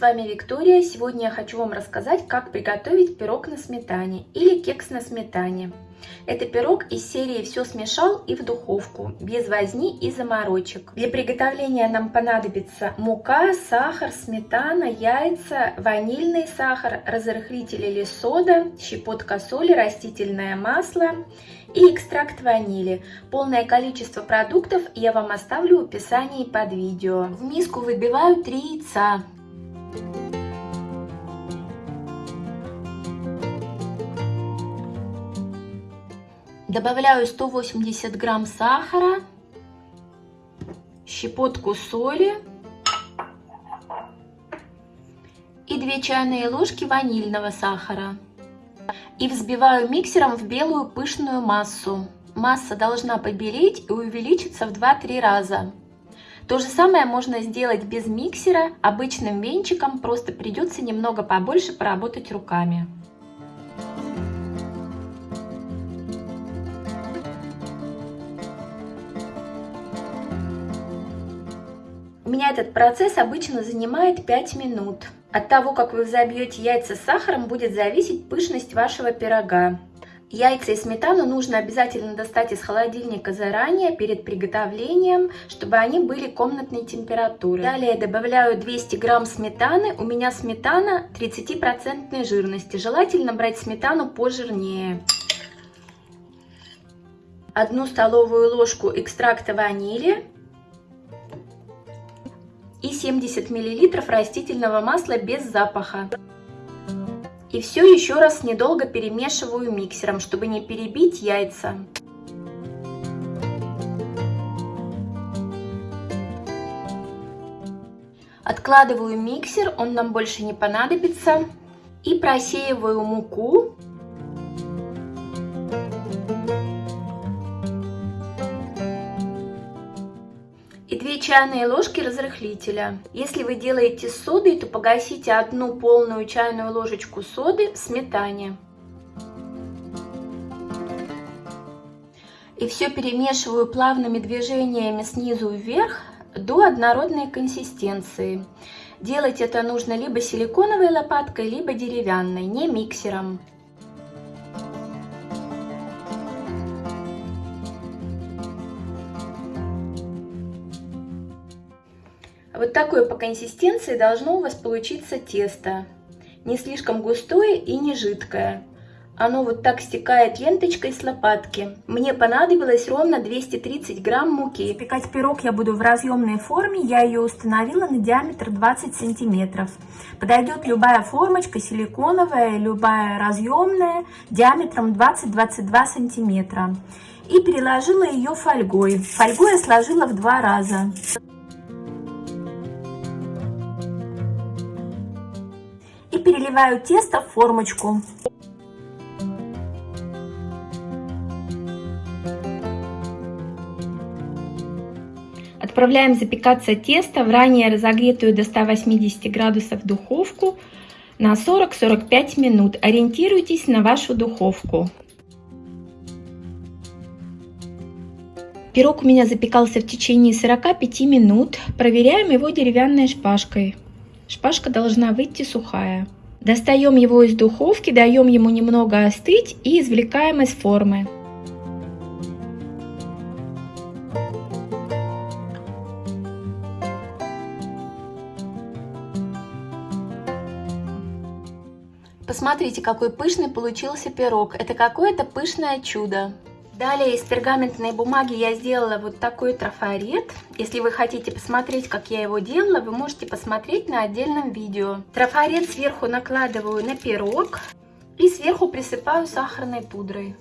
вами Виктория. Сегодня я хочу вам рассказать, как приготовить пирог на сметане или кекс на сметане. Это пирог из серии «Все смешал и в духовку», без возни и заморочек. Для приготовления нам понадобится мука, сахар, сметана, яйца, ванильный сахар, разрыхлитель или сода, щепотка соли, растительное масло и экстракт ванили. Полное количество продуктов я вам оставлю в описании под видео. В миску выбиваю 3 яйца. Добавляю 180 грамм сахара, щепотку соли и 2 чайные ложки ванильного сахара. И взбиваю миксером в белую пышную массу. Масса должна побелеть и увеличиться в 2-3 раза. То же самое можно сделать без миксера, обычным венчиком, просто придется немного побольше поработать руками. У меня этот процесс обычно занимает 5 минут. От того, как вы взобьете яйца с сахаром, будет зависеть пышность вашего пирога. Яйца и сметану нужно обязательно достать из холодильника заранее, перед приготовлением, чтобы они были комнатной температуры. Далее добавляю 200 грамм сметаны. У меня сметана 30% жирности. Желательно брать сметану пожирнее. Одну столовую ложку экстракта ванили и 70 мл растительного масла без запаха. И все еще раз недолго перемешиваю миксером, чтобы не перебить яйца. Откладываю миксер, он нам больше не понадобится. И просеиваю муку чайные ложки разрыхлителя. Если вы делаете с содой, то погасите одну полную чайную ложечку соды в сметане. И все перемешиваю плавными движениями снизу вверх до однородной консистенции. Делать это нужно либо силиконовой лопаткой, либо деревянной, не миксером. Вот такое по консистенции должно у вас получиться тесто. Не слишком густое и не жидкое. Оно вот так стекает ленточкой с лопатки. Мне понадобилось ровно 230 грамм муки. Пекать пирог я буду в разъемной форме. Я ее установила на диаметр 20 сантиметров. Подойдет любая формочка, силиконовая, любая разъемная, диаметром 20-22 сантиметра. И переложила ее фольгой. Фольгу я сложила в два раза. Переливаю тесто в формочку. Отправляем запекаться тесто в ранее разогретую до 180 градусов духовку на 40-45 минут. Ориентируйтесь на вашу духовку. Пирог у меня запекался в течение 45 минут. Проверяем его деревянной шпажкой. Шпажка должна выйти сухая. Достаем его из духовки, даем ему немного остыть и извлекаем из формы. Посмотрите, какой пышный получился пирог. Это какое-то пышное чудо. Далее из пергаментной бумаги я сделала вот такой трафарет. Если вы хотите посмотреть, как я его делала, вы можете посмотреть на отдельном видео. Трафарет сверху накладываю на пирог и сверху присыпаю сахарной пудрой.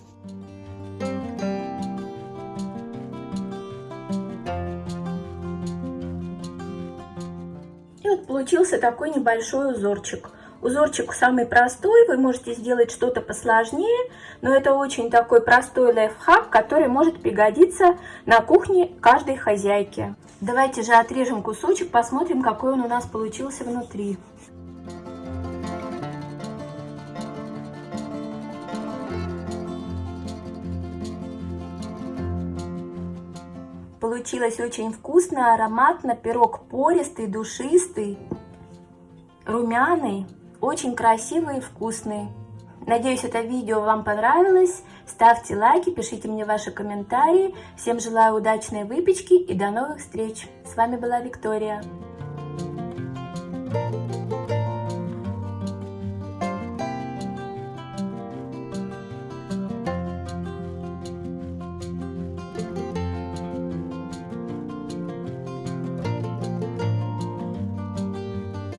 И вот получился такой небольшой узорчик. Узорчик самый простой, вы можете сделать что-то посложнее, но это очень такой простой лайфхак, который может пригодиться на кухне каждой хозяйки. Давайте же отрежем кусочек, посмотрим, какой он у нас получился внутри. Получилось очень вкусно, ароматно, пирог пористый, душистый. румяный, очень красивый и вкусный. Надеюсь, это видео вам понравилось. Ставьте лайки, пишите мне ваши комментарии. Всем желаю удачной выпечки и до новых встреч. С вами была Виктория.